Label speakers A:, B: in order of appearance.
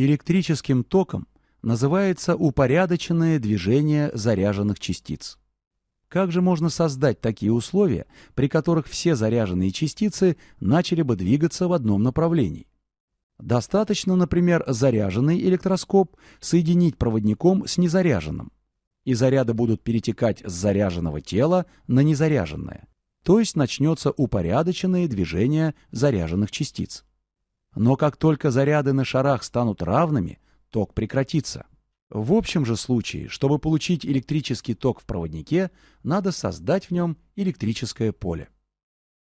A: Электрическим током называется упорядоченное движение заряженных частиц. Как же можно создать такие условия, при которых все заряженные частицы начали бы двигаться в одном направлении? Достаточно, например, заряженный электроскоп соединить проводником с незаряженным, и заряды будут перетекать с заряженного тела на незаряженное, то есть начнется упорядоченное движение заряженных частиц. Но как только заряды на шарах станут равными, ток прекратится. В общем же случае, чтобы получить электрический ток в проводнике, надо создать в нем электрическое поле.